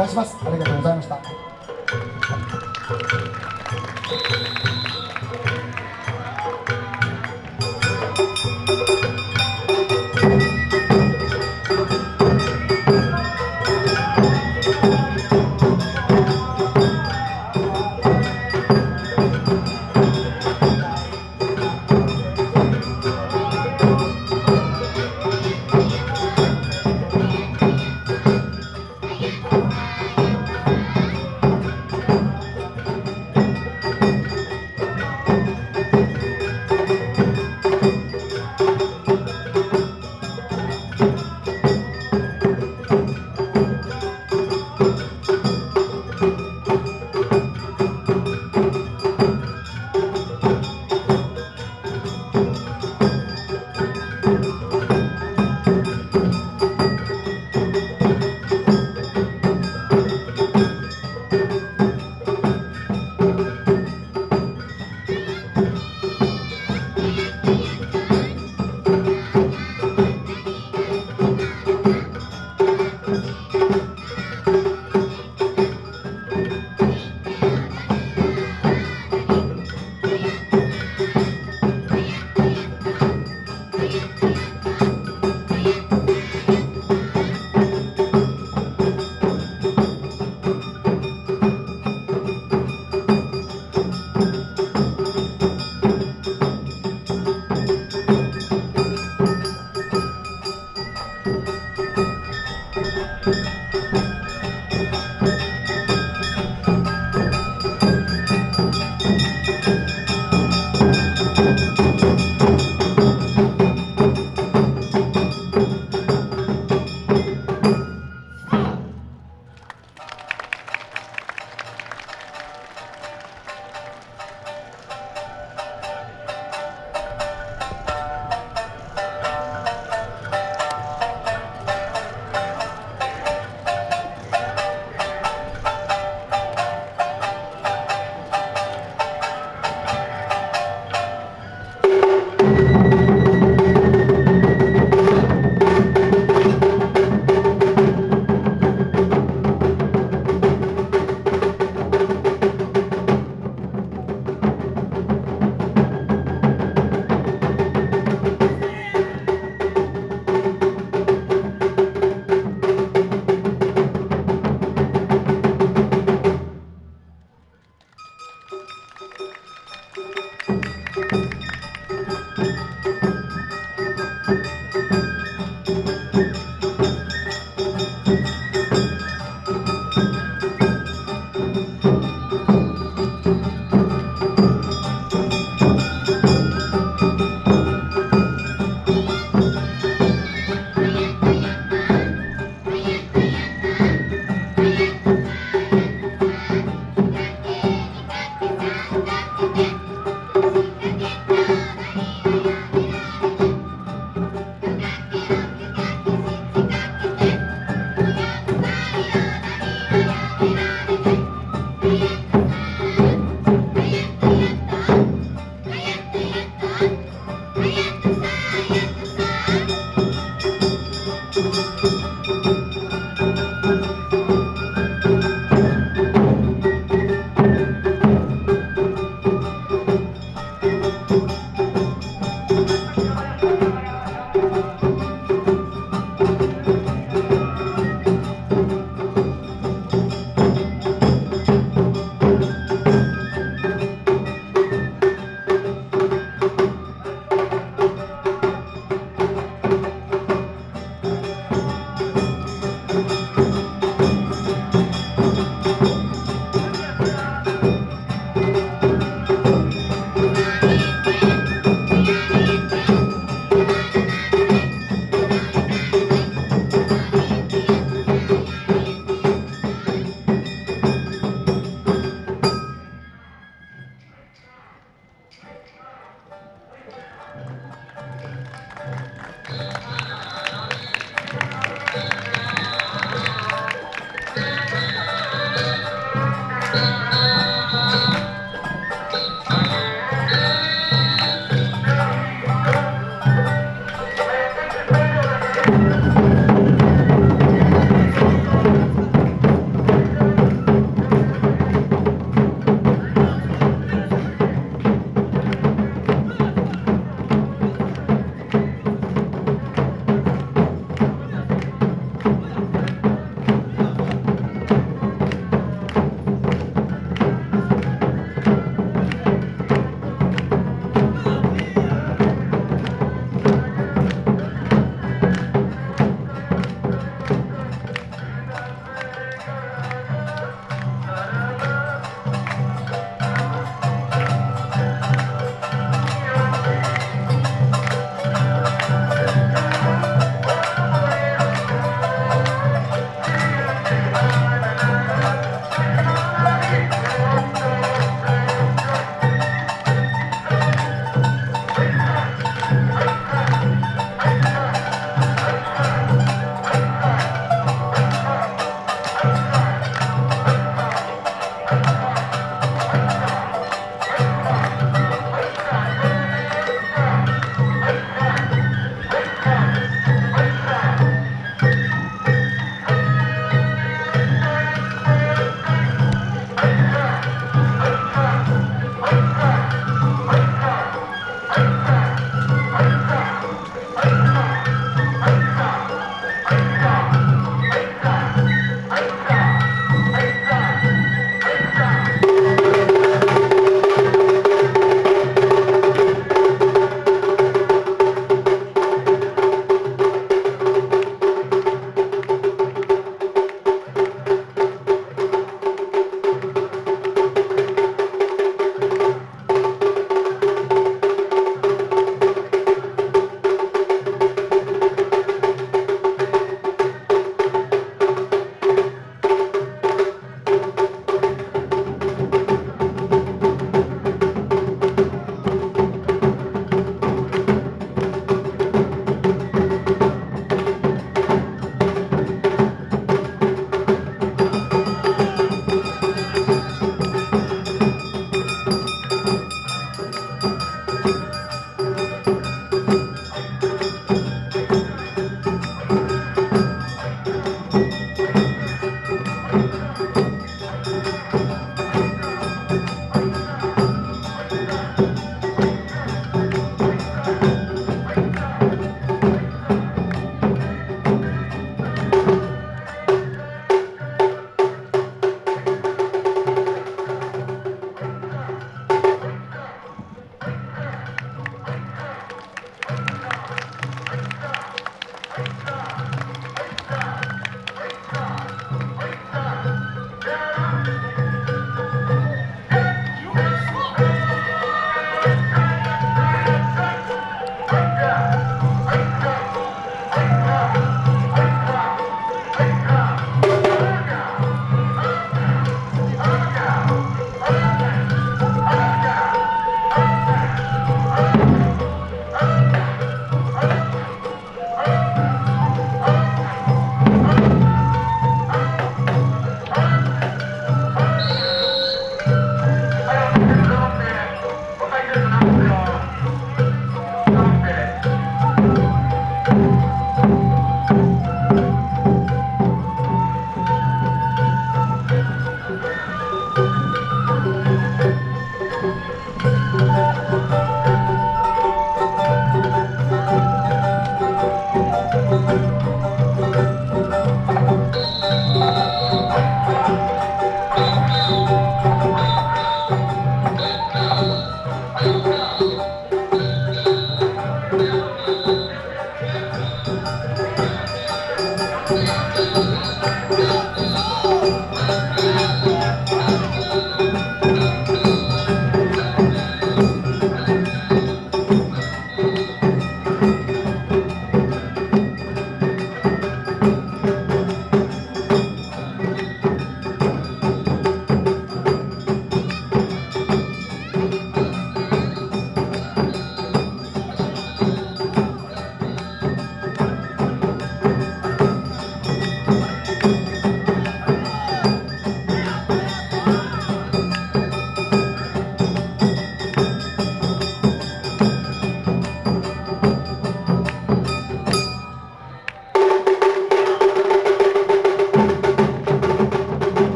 たします。ありがとうございました。Música Bye.